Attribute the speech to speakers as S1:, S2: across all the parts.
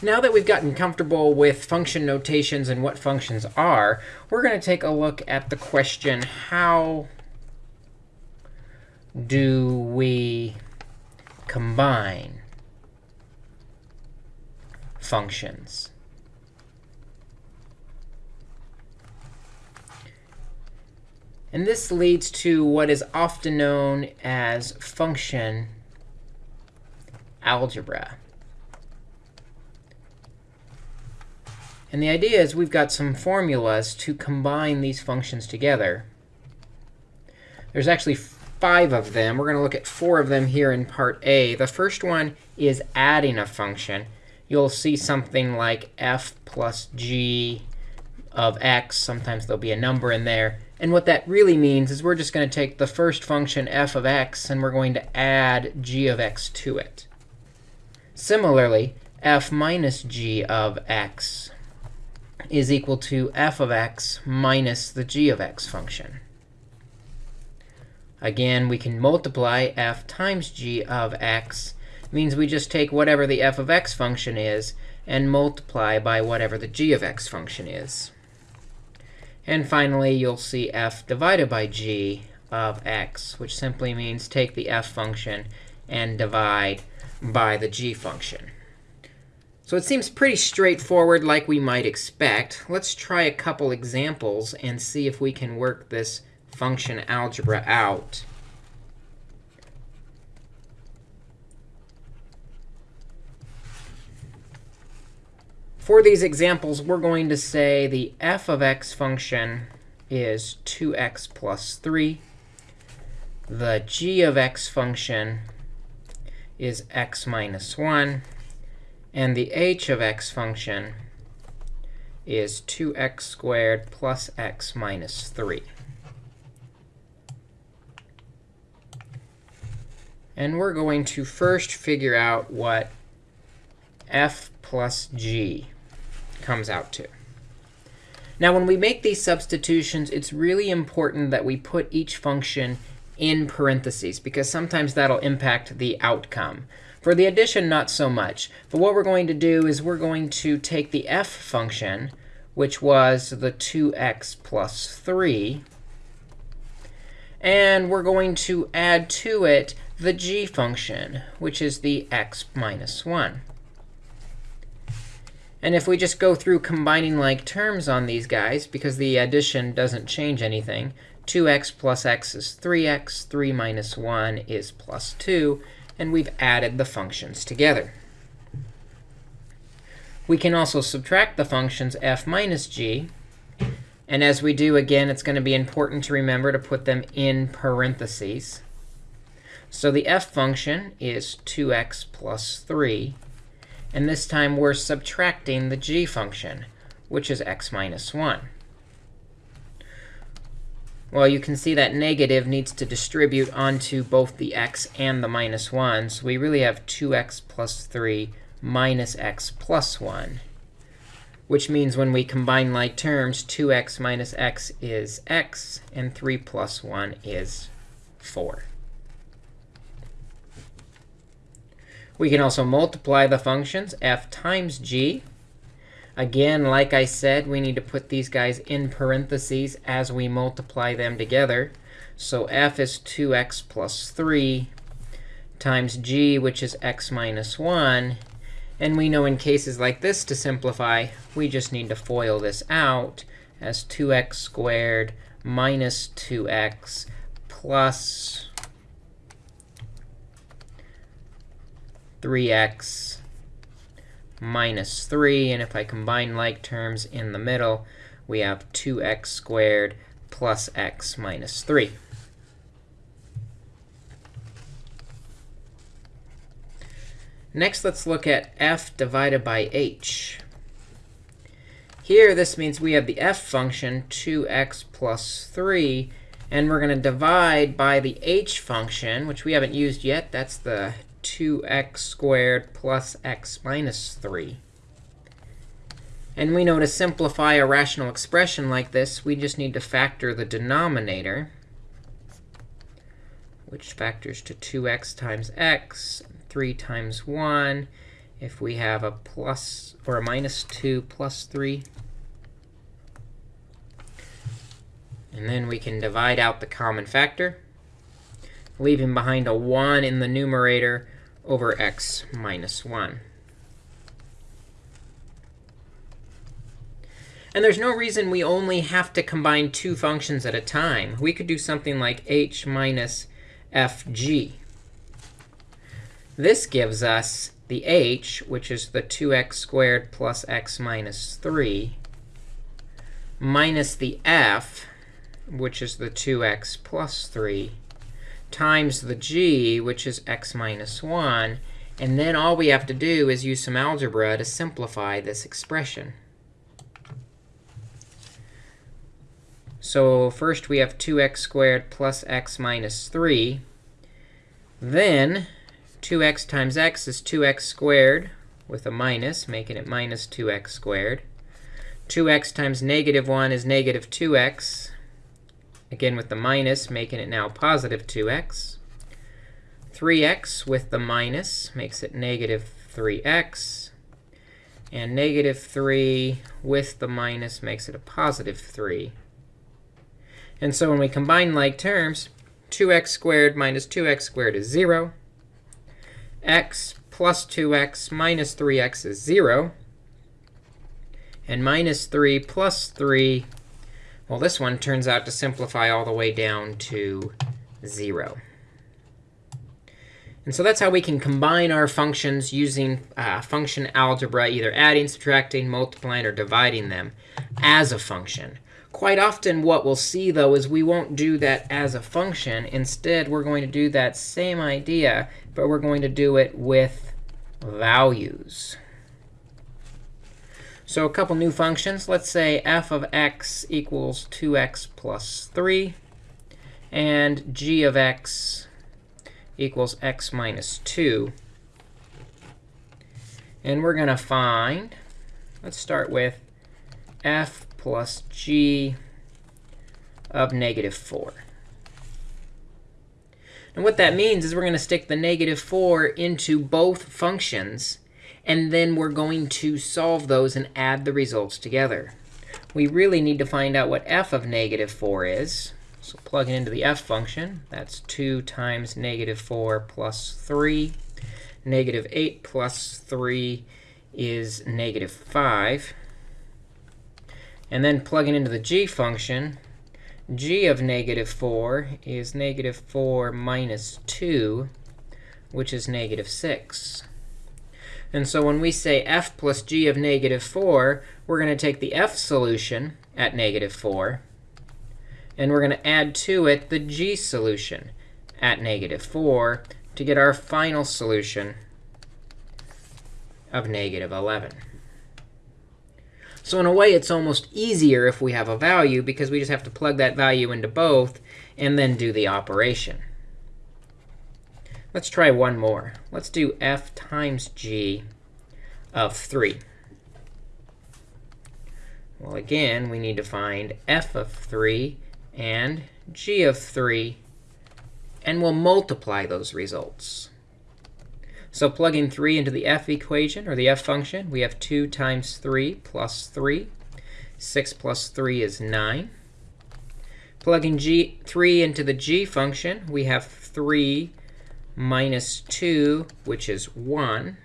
S1: Now that we've gotten comfortable with function notations and what functions are, we're going to take a look at the question, how do we combine functions? And this leads to what is often known as function algebra. And the idea is we've got some formulas to combine these functions together. There's actually five of them. We're going to look at four of them here in part A. The first one is adding a function. You'll see something like f plus g of x. Sometimes there'll be a number in there. And what that really means is we're just going to take the first function f of x, and we're going to add g of x to it. Similarly, f minus g of x is equal to f of x minus the g of x function. Again, we can multiply f times g of x. Means we just take whatever the f of x function is and multiply by whatever the g of x function is. And finally, you'll see f divided by g of x, which simply means take the f function and divide by the g function. So it seems pretty straightforward like we might expect. Let's try a couple examples and see if we can work this function algebra out. For these examples, we're going to say the f of x function is 2x plus 3. The g of x function is x minus 1. And the h of x function is 2x squared plus x minus 3. And we're going to first figure out what f plus g comes out to. Now, when we make these substitutions, it's really important that we put each function in parentheses, because sometimes that'll impact the outcome. For the addition, not so much. But what we're going to do is we're going to take the f function, which was the 2x plus 3, and we're going to add to it the g function, which is the x minus 1. And if we just go through combining like terms on these guys, because the addition doesn't change anything, 2x plus x is 3x, 3 minus 1 is plus 2, and we've added the functions together. We can also subtract the functions f minus g. And as we do, again, it's going to be important to remember to put them in parentheses. So the f function is 2x plus 3. And this time, we're subtracting the g function, which is x minus 1. Well, you can see that negative needs to distribute onto both the x and the minus 1. So we really have 2x plus 3 minus x plus 1, which means when we combine like terms, 2x minus x is x, and 3 plus 1 is 4. We can also multiply the functions f times g. Again, like I said, we need to put these guys in parentheses as we multiply them together. So f is 2x plus 3 times g, which is x minus 1. And we know in cases like this, to simplify, we just need to FOIL this out as 2x squared minus 2x plus 3x minus 3. And if I combine like terms in the middle, we have 2x squared plus x minus 3. Next, let's look at f divided by h. Here, this means we have the f function, 2x plus 3. And we're going to divide by the h function, which we haven't used yet. That's the 2x squared plus x minus 3. And we know to simplify a rational expression like this, we just need to factor the denominator, which factors to 2x times x, 3 times 1. if we have a plus or a minus 2 plus 3. And then we can divide out the common factor, leaving behind a 1 in the numerator over x minus 1. And there's no reason we only have to combine two functions at a time. We could do something like h minus fg. This gives us the h, which is the 2x squared plus x minus 3, minus the f, which is the 2x plus 3, times the g, which is x minus 1. And then all we have to do is use some algebra to simplify this expression. So first we have 2x squared plus x minus 3. Then 2x times x is 2x squared with a minus, making it minus 2x squared. 2x times negative 1 is negative 2x, again with the minus, making it now positive 2x. 3x with the minus makes it negative 3x. And negative 3 with the minus makes it a positive 3. And so when we combine like terms, 2x squared minus 2x squared is 0 x plus 2x minus 3x is 0. And minus 3 plus 3, well, this one turns out to simplify all the way down to 0. And so that's how we can combine our functions using uh, function algebra, either adding, subtracting, multiplying, or dividing them as a function. Quite often what we'll see, though, is we won't do that as a function. Instead, we're going to do that same idea, but we're going to do it with values. So a couple new functions. Let's say f of x equals 2x plus 3, and g of x equals x minus 2. And we're going to find, let's start with f plus g of negative 4. And what that means is we're going to stick the negative 4 into both functions. And then we're going to solve those and add the results together. We really need to find out what f of negative 4 is. So plug it into the f function. That's 2 times negative 4 plus 3. Negative 8 plus 3 is negative 5. And then plugging into the g function, g of negative 4 is negative 4 minus 2, which is negative 6. And so when we say f plus g of negative 4, we're going to take the f solution at negative 4, and we're going to add to it the g solution at negative 4 to get our final solution of negative 11. So in a way, it's almost easier if we have a value, because we just have to plug that value into both and then do the operation. Let's try one more. Let's do f times g of 3. Well, again, we need to find f of 3 and g of 3, and we'll multiply those results. So plugging 3 into the f equation, or the f function, we have 2 times 3 plus 3. 6 plus 3 is 9. Plugging g 3 into the g function, we have 3 minus 2, which is 1.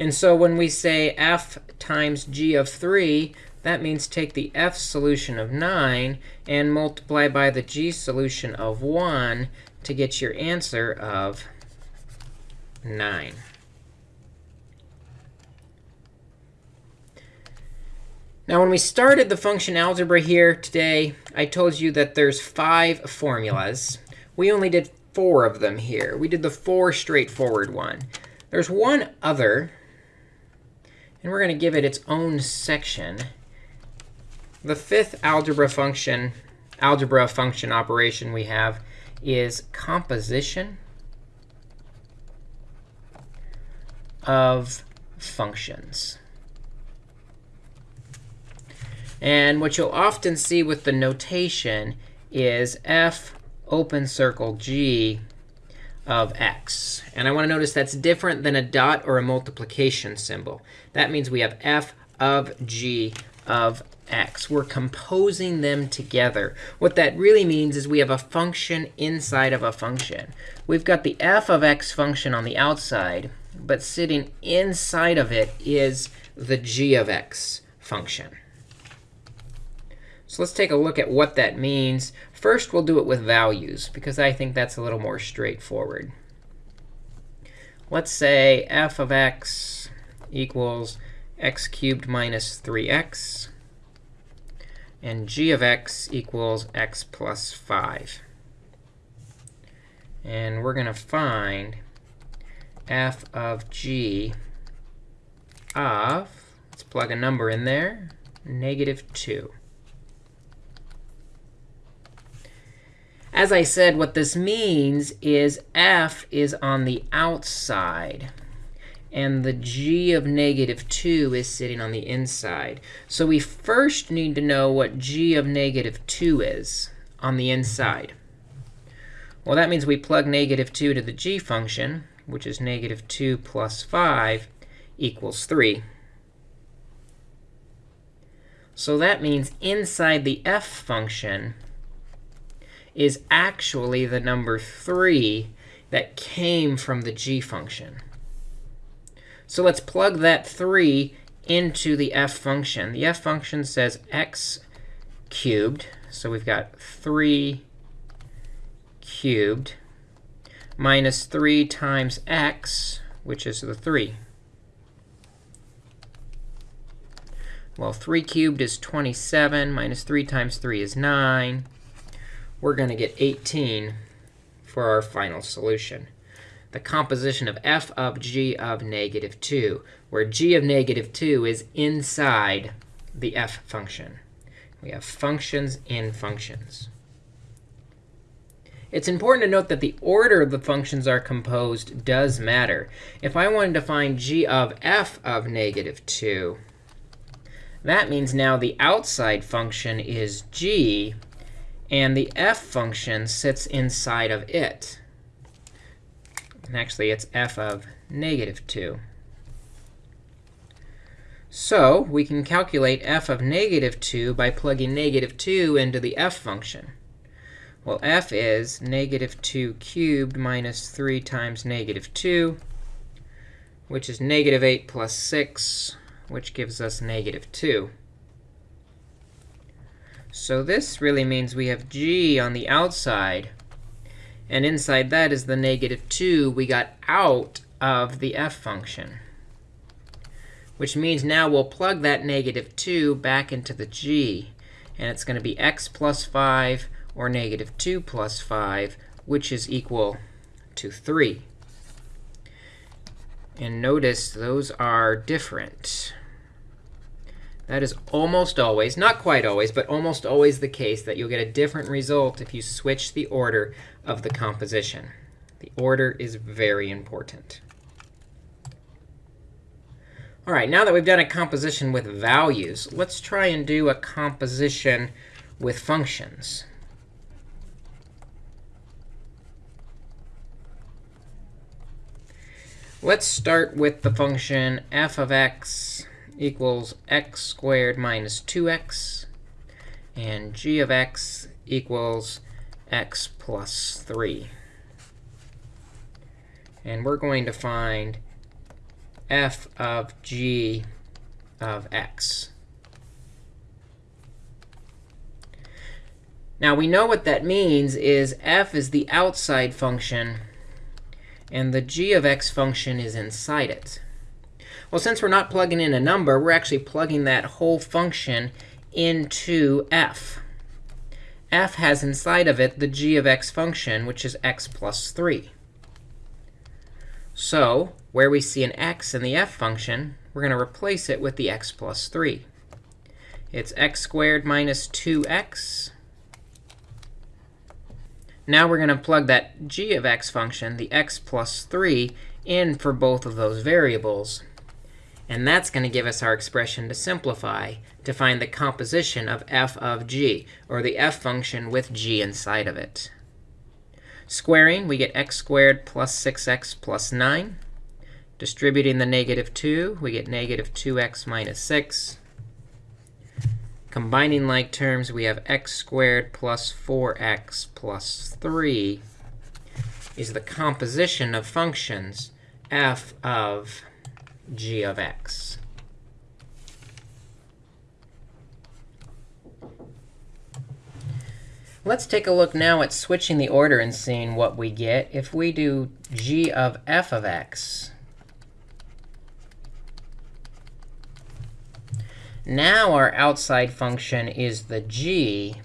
S1: And so when we say f times g of 3, that means take the f solution of 9 and multiply by the g solution of 1 to get your answer of 9. Now, when we started the function algebra here today, I told you that there's five formulas. We only did four of them here. We did the four straightforward one. There's one other, and we're going to give it its own section. The fifth algebra function, algebra function operation we have is composition of functions. And what you'll often see with the notation is f open circle g of x. And I want to notice that's different than a dot or a multiplication symbol. That means we have f of g of x. We're composing them together. What that really means is we have a function inside of a function. We've got the f of x function on the outside, but sitting inside of it is the g of x function. So let's take a look at what that means. First, we'll do it with values, because I think that's a little more straightforward. Let's say f of x equals x cubed minus 3x, and g of x equals x plus 5. And we're going to find f of g of, let's plug a number in there, negative 2. As I said, what this means is f is on the outside. And the g of negative 2 is sitting on the inside. So we first need to know what g of negative 2 is on the inside. Well, that means we plug negative 2 to the g function, which is negative 2 plus 5 equals 3. So that means inside the f function, is actually the number 3 that came from the g function. So let's plug that 3 into the f function. The f function says x cubed. So we've got 3 cubed minus 3 times x, which is the 3. Well, 3 cubed is 27, minus 3 times 3 is 9 we're going to get 18 for our final solution. The composition of f of g of negative 2, where g of negative 2 is inside the f function. We have functions in functions. It's important to note that the order of the functions are composed does matter. If I wanted to find g of f of negative 2, that means now the outside function is g and the f function sits inside of it. And actually, it's f of negative 2. So we can calculate f of negative 2 by plugging negative 2 into the f function. Well, f is negative 2 cubed minus 3 times negative 2, which is negative 8 plus 6, which gives us negative 2. So this really means we have g on the outside. And inside that is the negative 2 we got out of the f function. Which means now we'll plug that negative 2 back into the g. And it's going to be x plus 5 or negative 2 plus 5, which is equal to 3. And notice those are different. That is almost always, not quite always, but almost always the case that you'll get a different result if you switch the order of the composition. The order is very important. All right, now that we've done a composition with values, let's try and do a composition with functions. Let's start with the function f of x equals x squared minus 2x. And g of x equals x plus 3. And we're going to find f of g of x. Now, we know what that means is f is the outside function, and the g of x function is inside it. Well, since we're not plugging in a number, we're actually plugging that whole function into f. f has inside of it the g of x function, which is x plus 3. So where we see an x in the f function, we're going to replace it with the x plus 3. It's x squared minus 2x. Now we're going to plug that g of x function, the x plus 3, in for both of those variables. And that's going to give us our expression to simplify to find the composition of f of g, or the f function with g inside of it. Squaring, we get x squared plus 6x plus 9. Distributing the negative 2, we get negative 2x minus 6. Combining like terms, we have x squared plus 4x plus 3 is the composition of functions f of g of x. Let's take a look now at switching the order and seeing what we get. If we do g of f of x, now our outside function is the g,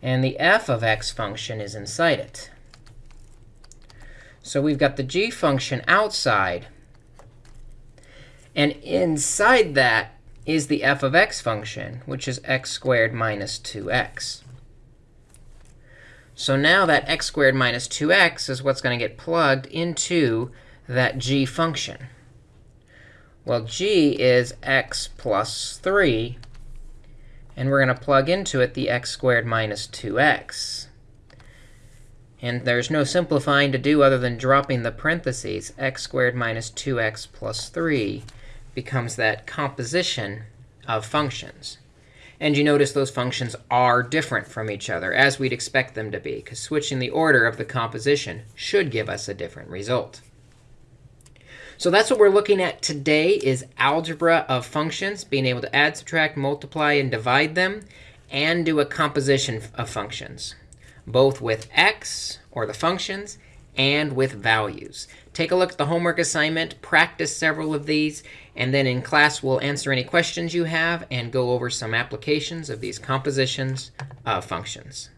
S1: and the f of x function is inside it. So we've got the g function outside. And inside that is the f of x function, which is x squared minus 2x. So now that x squared minus 2x is what's going to get plugged into that g function. Well, g is x plus 3. And we're going to plug into it the x squared minus 2x. And there's no simplifying to do other than dropping the parentheses. x squared minus 2x plus 3 becomes that composition of functions. And you notice those functions are different from each other, as we'd expect them to be, because switching the order of the composition should give us a different result. So that's what we're looking at today is algebra of functions, being able to add, subtract, multiply, and divide them, and do a composition of functions both with x, or the functions, and with values. Take a look at the homework assignment, practice several of these, and then in class we'll answer any questions you have and go over some applications of these compositions of functions.